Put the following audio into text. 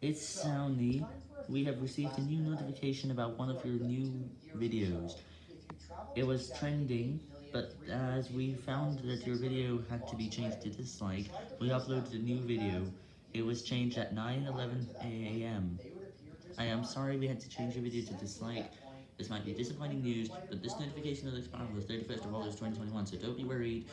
It's Soundy. We have received a new notification about one of your new videos. It was trending, but as we found that your video had to be changed to dislike, we uploaded a new video. It was changed at 9.11 am. I am sorry we had to change your video to dislike. This might be disappointing news, but this notification will expire on the 31st of August 2021, so don't be worried.